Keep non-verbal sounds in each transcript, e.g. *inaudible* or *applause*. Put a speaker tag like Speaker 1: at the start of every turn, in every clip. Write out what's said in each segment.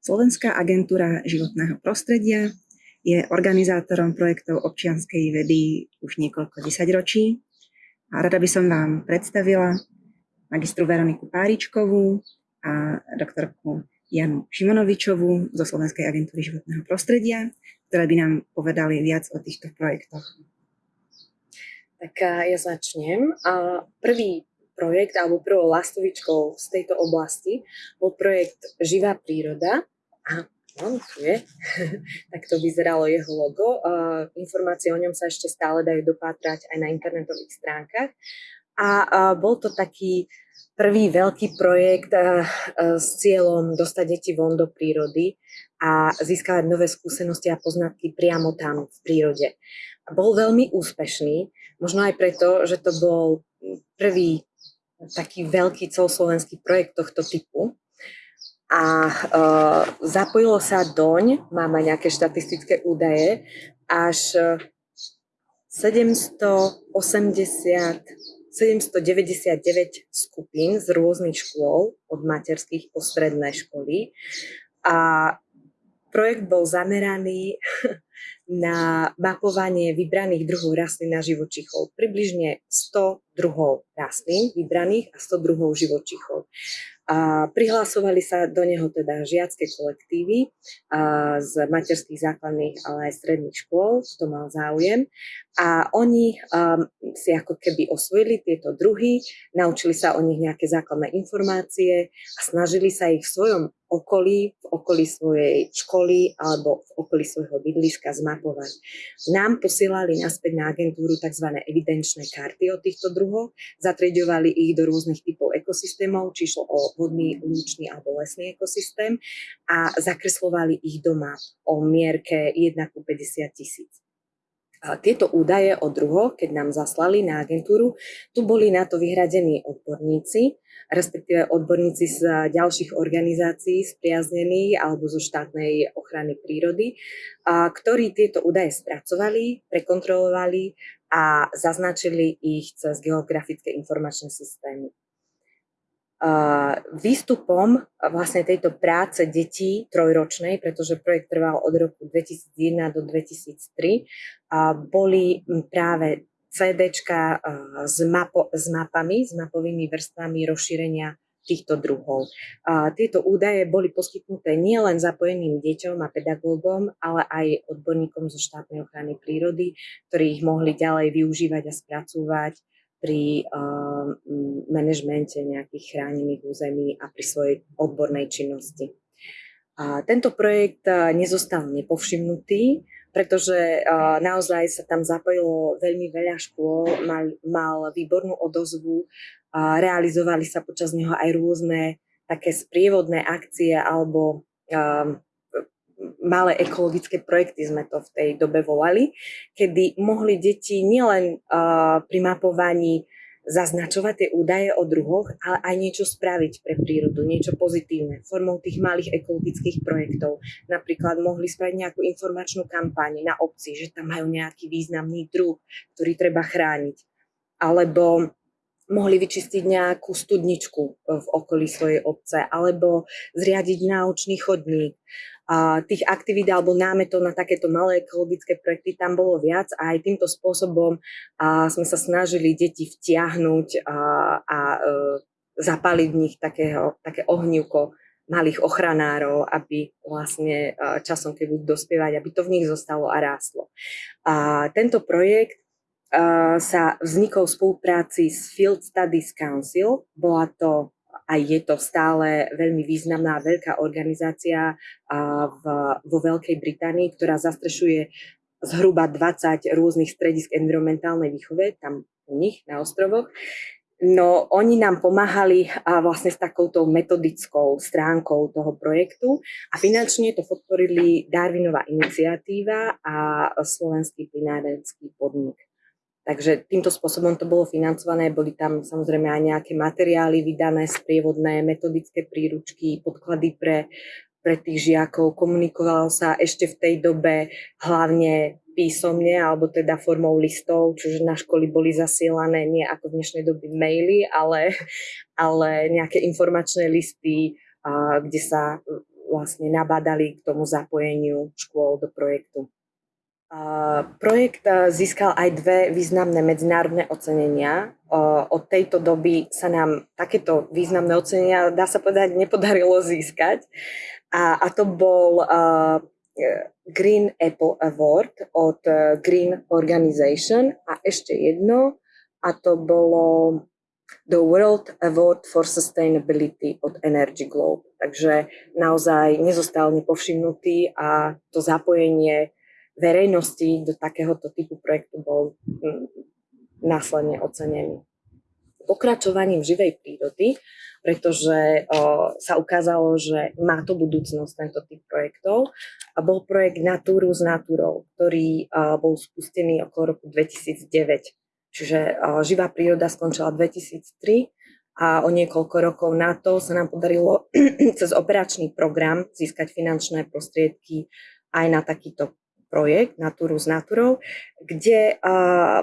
Speaker 1: Slovenská agentúra životného prostredia je organizátorom projektov občianskej vedy už niekoľko desaťročí. A rada by som vám predstavila magistru Veroniku Páričkovú a doktorku Janu Šimonovičovú zo Slovenskej agentúry životného prostredia, ktoré by nám povedali viac o týchto projektoch.
Speaker 2: Tak ja začnem. Prvý projekt alebo prvou lastovičkou z tejto oblasti bol projekt Živá príroda. A on tu je. *laughs* tak to vyzeralo jeho logo. Informácie o ňom sa ešte stále dajú dopátrať aj na internetových stránkach. A bol to taký prvý veľký projekt s cieľom dostať deti von do prírody a získavať nové skúsenosti a poznatky priamo tam v prírode. Bol veľmi úspešný, možno aj preto, že to bol prvý taký veľký celoslovenský projekt tohto typu. A uh, zapojilo sa doň, máme nejaké štatistické údaje, až 780, 799 skupín z rôznych škôl, od materských po stredné školy. A projekt bol zameraný *laughs* na mapovanie vybraných druhov rastlín a živočichov. Približne 100 druhov rastlín vybraných a 100 druhov živočichov. A prihlasovali sa do neho teda žiacké kolektívy a z materských základných, ale aj stredných škôl, kto mal záujem. A oni um, si ako keby osvojili tieto druhy, naučili sa o nich nejaké základné informácie a snažili sa ich v svojom okolí, v okolí svojej školy alebo v okolí svojho bydliska zmapovať. Nám posielali naspäť na agentúru tzv. evidenčné karty o týchto druhoch, zatriedovali ich do rôznych typov ekosystémov, či išlo o vodný, lúčný alebo lesný ekosystém a zakreslovali ich doma o mierke 1 ku 50 tisíc. Tieto údaje o druhoch, keď nám zaslali na agentúru, tu boli na to vyhradení odborníci, respektíve odborníci z ďalších organizácií spriaznených alebo zo štátnej ochrany prírody, ktorí tieto údaje spracovali, prekontrolovali a zaznačili ich cez geografické informačné systémy výstupom vlastne tejto práce detí trojročnej, pretože projekt trval od roku 2001 do 2003, boli práve CDčka s, mapo, s mapami, s mapovými vrstvami rozšírenia týchto druhov. A tieto údaje boli poskytnuté nielen zapojeným deťom a pedagógom, ale aj odborníkom zo štátnej ochrany prírody, ktorí ich mohli ďalej využívať a spracúvať pri uh, manažmente nejakých chránených území a pri svojej odbornej činnosti. A tento projekt uh, nezostal nepovšimnutý, pretože uh, naozaj sa tam zapojilo veľmi veľa škôl, mal, mal výbornú odozvu, a realizovali sa počas neho aj rôzne také sprievodné akcie alebo um, malé ekologické projekty sme to v tej dobe volali, kedy mohli deti nielen uh, pri mapovaní zaznačovať tie údaje o druhoch, ale aj niečo spraviť pre prírodu, niečo pozitívne formou tých malých ekologických projektov. Napríklad mohli spraviť nejakú informačnú kampaň na obci, že tam majú nejaký významný druh, ktorý treba chrániť. Alebo mohli vyčistiť nejakú studničku v okolí svojej obce, alebo zriadiť náučný chodník, tých aktivít alebo námetov na takéto malé ekologické projekty tam bolo viac a aj týmto spôsobom sme sa snažili deti vtiahnuť a, e, zapaliť v nich takého, také ohnívko malých ochranárov, aby vlastne e, časom, keď budú dospievať, aby to v nich zostalo a rástlo. A tento projekt e, sa vznikol v spolupráci s Field Studies Council. Bola to a je to stále veľmi významná veľká organizácia v, vo Veľkej Británii, ktorá zastrešuje zhruba 20 rôznych stredisk environmentálnej výchove, tam u nich na ostrovoch. No oni nám pomáhali a vlastne s takouto metodickou stránkou toho projektu a finančne to podporili Darwinová iniciatíva a Slovenský plinárenský podnik. Takže týmto spôsobom to bolo financované, boli tam samozrejme aj nejaké materiály vydané, sprievodné, metodické príručky, podklady pre, pre tých žiakov. Komunikovalo sa ešte v tej dobe hlavne písomne, alebo teda formou listov, čiže na školy boli zasielané nie ako v dnešnej doby maily, ale, ale nejaké informačné listy, kde sa vlastne nabádali k tomu zapojeniu škôl do projektu. Projekt získal aj dve významné medzinárodné ocenenia. Od tejto doby sa nám takéto významné ocenenia, dá sa povedať, nepodarilo získať. A, a to bol uh, Green Apple Award od Green Organization a ešte jedno, a to bolo The World Award for Sustainability od Energy Globe. Takže naozaj nezostal nepovšimnutý a to zapojenie verejnosti do takéhoto typu projektu bol mm, následne ocenený. Pokračovaním živej prírody, pretože o, sa ukázalo, že má to budúcnosť tento typ projektov. A bol projekt Natúru s Natúrou, ktorý o, bol spustený okolo roku 2009. Čiže o, živá príroda skončila 2003 a o niekoľko rokov na to sa nám podarilo *clears throat* cez operačný program získať finančné prostriedky aj na takýto projekt Natúru s Natúrou, kde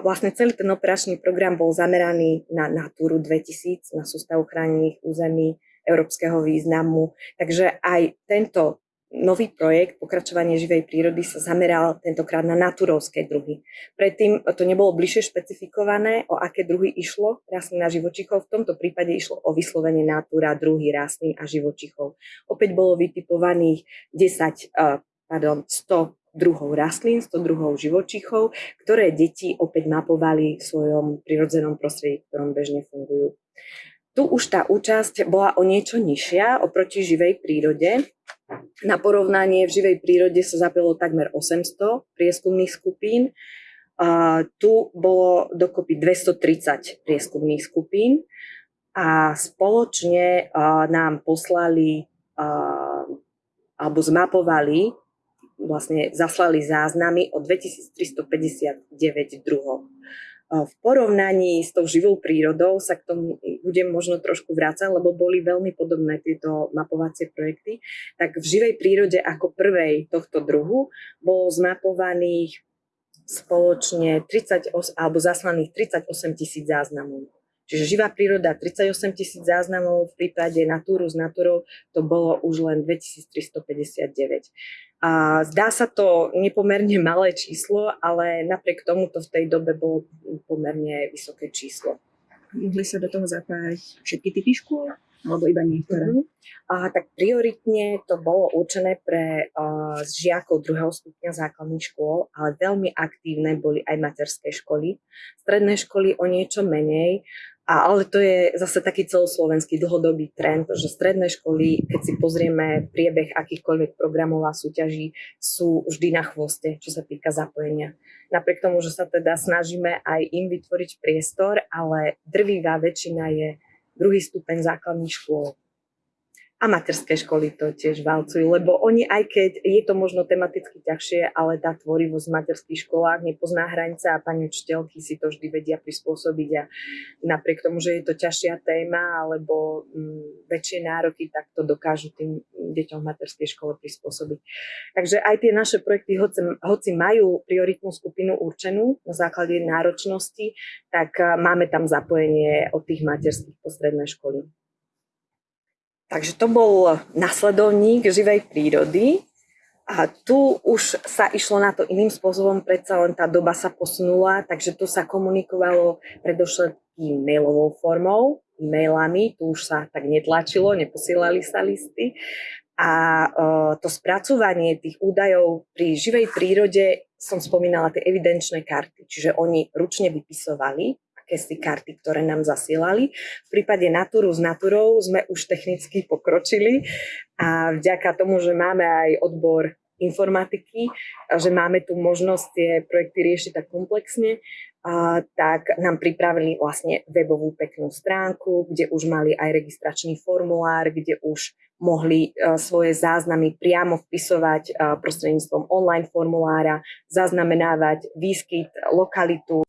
Speaker 2: vlastne celý ten operačný program bol zameraný na Natúru 2000, na sústavu chránených území európskeho významu. Takže aj tento nový projekt Pokračovanie živej prírody sa zameral tentokrát na naturovské druhy. Predtým to nebolo bližšie špecifikované, o aké druhy išlo rastlín a živočichov. V tomto prípade išlo o vyslovenie natúra druhy rastlín a živočichov. Opäť bolo vytipovaných 10, uh, pardon, 100 druhov rastlín, 100 druhov živočichov, ktoré deti opäť mapovali v svojom prirodzenom prostredí, v ktorom bežne fungujú. Tu už tá účasť bola o niečo nižšia oproti živej prírode. Na porovnanie v živej prírode sa zapilo takmer 800 prieskumných skupín. A tu bolo dokopy 230 prieskumných skupín a spoločne nám poslali alebo zmapovali vlastne zaslali záznamy o 2359 druhov. V porovnaní s tou živou prírodou sa k tomu budem možno trošku vrácať, lebo boli veľmi podobné tieto mapovacie projekty. Tak v živej prírode ako prvej tohto druhu bolo zmapovaných spoločne 38, alebo zaslaných 38 tisíc záznamov. Čiže živá príroda 38 tisíc záznamov, v prípade Natúru s Natúrou to bolo už len 2359. A zdá sa to nepomerne malé číslo, ale napriek tomu to v tej dobe bolo pomerne vysoké číslo.
Speaker 1: Mohli sa do toho zapájať všetky typy škôl? Alebo iba niektoré? Uh-huh.
Speaker 2: A, tak prioritne to bolo určené pre uh, žiakov druhého stupňa základných škôl, ale veľmi aktívne boli aj materské školy. Stredné školy o niečo menej, a, ale to je zase taký celoslovenský dlhodobý trend, že stredné školy, keď si pozrieme priebeh akýchkoľvek programov a súťaží, sú vždy na chvoste, čo sa týka zapojenia. Napriek tomu, že sa teda snažíme aj im vytvoriť priestor, ale drvivá väčšina je druhý stupeň základných škôl a materské školy to tiež valcujú, lebo oni aj keď je to možno tematicky ťažšie, ale tá tvorivosť v materských školách nepozná hranice a pani učiteľky si to vždy vedia prispôsobiť a napriek tomu, že je to ťažšia téma alebo mm, väčšie nároky, tak to dokážu tým deťom v materskej škole prispôsobiť. Takže aj tie naše projekty, hoci, hoci majú prioritnú skupinu určenú na základe náročnosti, tak máme tam zapojenie od tých materských postredné školy. Takže to bol nasledovník živej prírody a tu už sa išlo na to iným spôsobom, predsa len tá doba sa posunula, takže tu sa komunikovalo predovšetkým mailovou formou, e-mailami, tu už sa tak netlačilo, neposielali sa listy. A uh, to spracovanie tých údajov pri živej prírode som spomínala tie evidenčné karty, čiže oni ručne vypisovali akési karty, ktoré nám zasielali. V prípade Natúru s Natúrou sme už technicky pokročili a vďaka tomu, že máme aj odbor informatiky, že máme tu možnosť tie projekty riešiť tak komplexne, a, tak nám pripravili vlastne webovú peknú stránku, kde už mali aj registračný formulár, kde už mohli e, svoje záznamy priamo vpisovať e, prostredníctvom online formulára, zaznamenávať výskyt, lokalitu,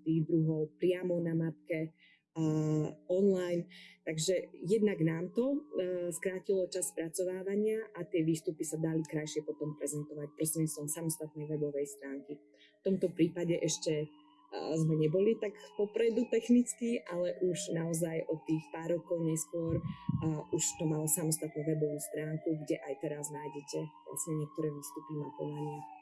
Speaker 2: tých druhov priamo na mapke uh, online. Takže jednak nám to uh, skrátilo čas spracovávania a tie výstupy sa dali krajšie potom prezentovať prostredníctvom samostatnej webovej stránky. V tomto prípade ešte sme neboli tak popredu technicky, ale už naozaj od tých pár rokov neskôr uh, už to malo samostatnú webovú stránku, kde aj teraz nájdete vlastne niektoré výstupy mapovania.